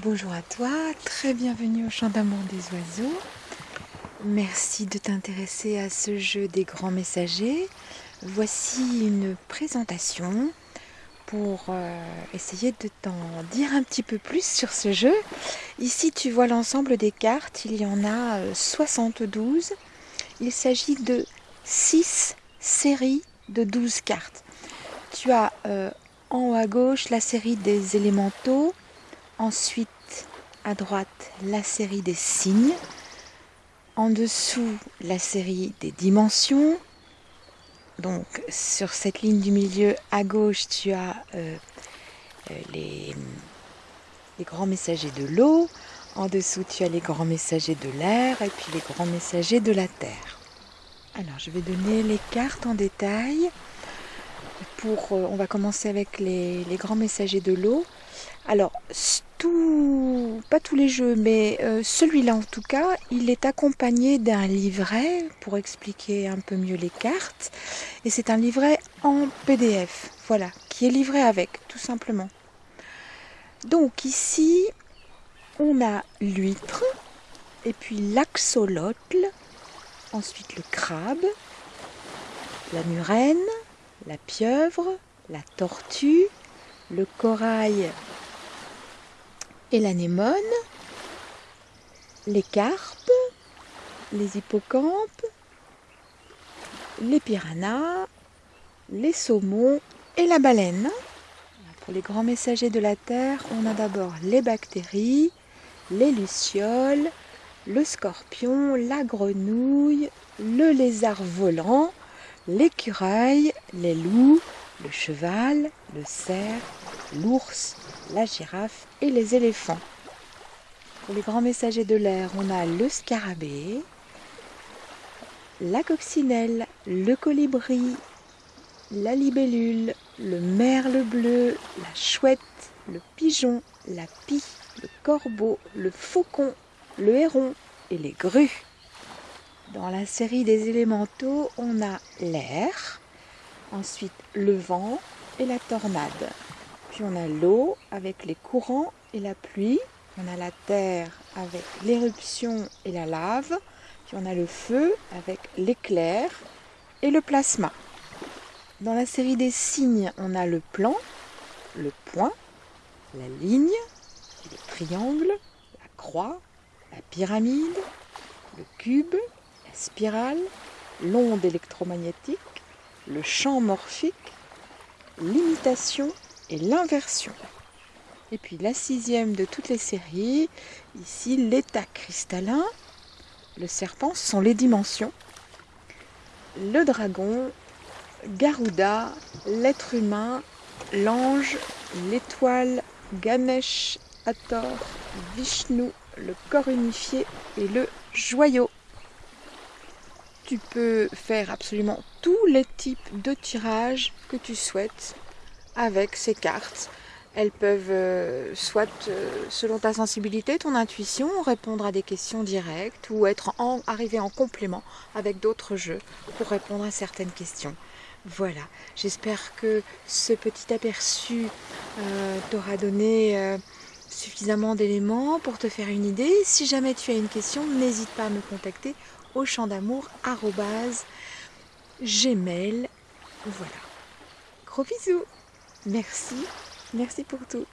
Bonjour à toi, très bienvenue au Chant d'amour des oiseaux. Merci de t'intéresser à ce jeu des grands messagers. Voici une présentation pour euh, essayer de t'en dire un petit peu plus sur ce jeu. Ici tu vois l'ensemble des cartes, il y en a 72. Euh, il s'agit de 6 séries de 12 cartes. Tu as euh, en haut à gauche la série des élémentaux, ensuite à droite la série des signes, en dessous la série des dimensions. Donc sur cette ligne du milieu à gauche tu as euh, euh, les, les grands messagers de l'eau, en dessous tu as les grands messagers de l'air et puis les grands messagers de la terre. Alors, je vais donner les cartes en détail. Pour, euh, on va commencer avec les, grands messagers de l'eau. Alors, pas tous les jeux, mais euh, celui-là en tout cas, il est accompagné d'un livret pour expliquer un peu mieux les cartes. Et c'est un livret en PDF, voilà, qui est livré avec, tout simplement. Donc ici, on a l'huître, et puis l'axolotl, ensuite le crabe, la murène, la pieuvre, la tortue, le corail et l'anémone, les carpes, les hippocampes, les piranhas, les saumons et la baleine. Pour les grands messagers de la Terre, on a d'abord les bactéries, les lucioles, le scorpion, la grenouille, le lézard volant, l'écureuil, les loups, le cheval, le cerf, l'ours, la girafe et les éléphants. Pour les grands messagers de l'air, on a le scarabée, la coccinelle, le colibri, la libellule, le merle bleu, la chouette, le pigeon, la pie, le corbeau, le faucon, le héron et les grues. Dans la série des élémentaux, on a l'air, ensuite le vent et la tornade. Puis on a l'eau avec les courants et la pluie. On a la terre avec l'éruption et la lave. Puis on a le feu avec l'éclair et le plasma. Dans la série des signes, on a le plan, le point, la ligne, le triangle, la croix, la pyramide, le cube, la spirale, l'onde électromagnétique, le champ morphique, l'imitation et l'inversion. Et puis la sixième de toutes les séries, ici l'état cristallin, le serpent, sont les dimensions, le dragon, Garuda, l'être humain, l'ange, l'étoile, Ganesh, Hathor, Vishnu, le corps unifié et le joyau. Tu peux faire absolument tous les types de tirages que tu souhaites avec ces cartes. Elles peuvent, euh, soit euh, selon ta sensibilité, ton intuition, répondre à des questions directes ou être en, arriver en complément avec d'autres jeux pour répondre à certaines questions. Voilà, j'espère que ce petit aperçu euh, t'aura donné suffisamment d'éléments pour te faire une idée. Si jamais tu as une question, n'hésite pas à me contacter au champ d'amour gmail. Voilà. Gros bisous. Merci. Merci pour tout.